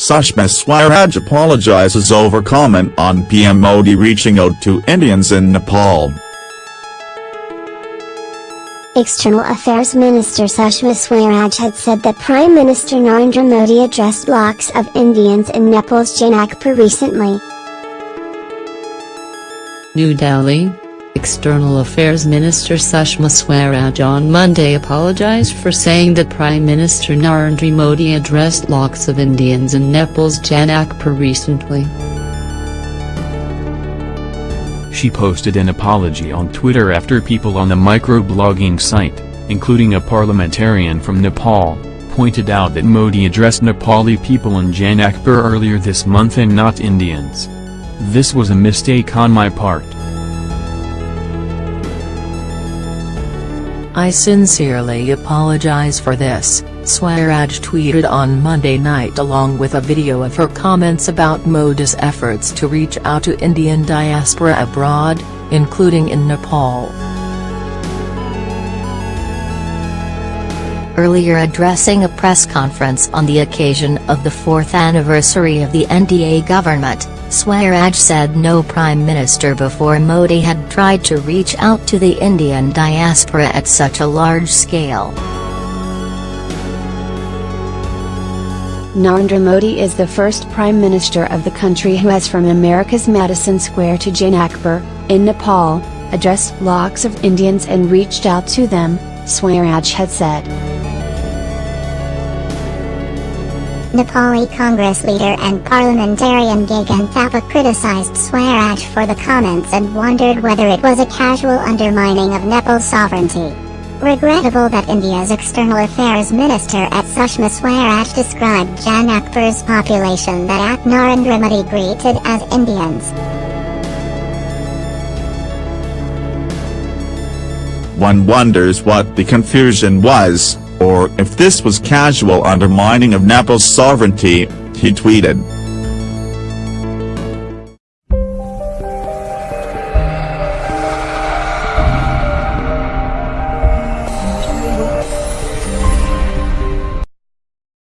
Sushma Swaraj apologizes over comment on PM Modi reaching out to Indians in Nepal. External Affairs Minister Sushma Swaraj had said that Prime Minister Narendra Modi addressed lakhs of Indians in Nepal's Janakpur recently. New Delhi, External Affairs Minister Sushma Swaraj on Monday apologized for saying that Prime Minister Narendra Modi addressed lakhs of Indians in Nepal's Janakpur recently. She posted an apology on Twitter after people on the microblogging site, including a parliamentarian from Nepal, pointed out that Modi addressed Nepali people in Janakpur earlier this month and not Indians. This was a mistake on my part. I sincerely apologize for this, Swaraj tweeted on Monday night along with a video of her comments about Modi's efforts to reach out to Indian diaspora abroad, including in Nepal. Earlier addressing a press conference on the occasion of the fourth anniversary of the NDA government, Swaraj said no prime minister before Modi had tried to reach out to the Indian diaspora at such a large scale. Narendra Modi is the first prime minister of the country who has from America's Madison Square to Janakpur, in Nepal, addressed lakhs of Indians and reached out to them, Swaraj had said. Nepali Congress leader and parliamentarian Gagan Thapa criticized Swaraj for the comments and wondered whether it was a casual undermining of Nepal's sovereignty. Regrettable that India's External Affairs Minister at Sushma Swaraj described Janakpur's population that at Narendra Modi greeted as Indians. One wonders what the confusion was or if this was casual undermining of Nepal's sovereignty, he tweeted.